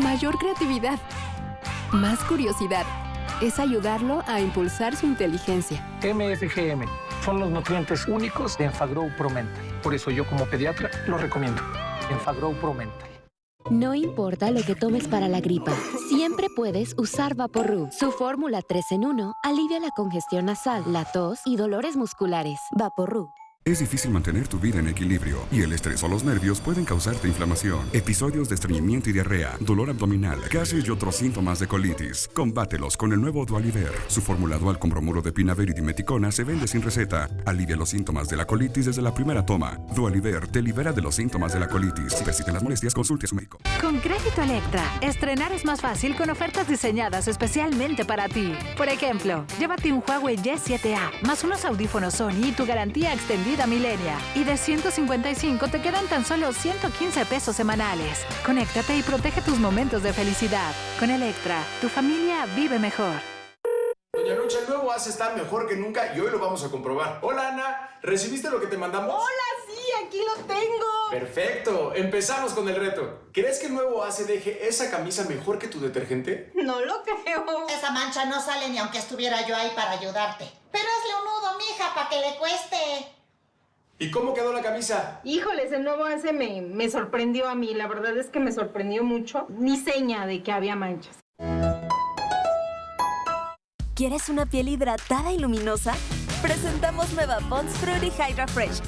mayor creatividad, más curiosidad. Es ayudarlo a impulsar su inteligencia. MFGM son los nutrientes únicos de Enfagrow Pro Mental. Por eso yo como pediatra lo recomiendo. Enfagrow Pro Mental. No importa lo que tomes para la gripa, siempre puedes usar Vaporru. Su fórmula 3 en 1 alivia la congestión nasal, la tos y dolores musculares. Vaporru. Es difícil mantener tu vida en equilibrio y el estrés o los nervios pueden causarte inflamación, episodios de estreñimiento y diarrea, dolor abdominal, gases y otros síntomas de colitis. Combátelos con el nuevo Dualiver. Su fórmula dual con bromuro de pinaver y dimeticona se vende sin receta. Alivia los síntomas de la colitis desde la primera toma. Dualiver te libera de los síntomas de la colitis. Si persisten las molestias, consulte a su médico. Con Crédito Electra, estrenar es más fácil con ofertas diseñadas especialmente para ti. Por ejemplo, llévate un Huawei Y7A más unos audífonos Sony y tu garantía extendida Vida Milenia. Y de 155 te quedan tan solo 115 pesos semanales. Conéctate y protege tus momentos de felicidad. Con Electra, tu familia vive mejor. Doña Lucha, el nuevo ACE está mejor que nunca y hoy lo vamos a comprobar. Hola Ana, ¿recibiste lo que te mandamos? Hola, sí, aquí lo tengo. Perfecto, empezamos con el reto. ¿Crees que el nuevo ACE deje esa camisa mejor que tu detergente? No lo creo. Esa mancha no sale ni aunque estuviera yo ahí para ayudarte. Pero hazle un nudo, mija, para que le cueste. ¿Y cómo quedó la camisa? Híjoles, el nuevo ACE me, me sorprendió a mí. La verdad es que me sorprendió mucho. Ni seña de que había manchas. ¿Quieres una piel hidratada y luminosa? Presentamos Nueva Pond's Fruity Hydra Fresh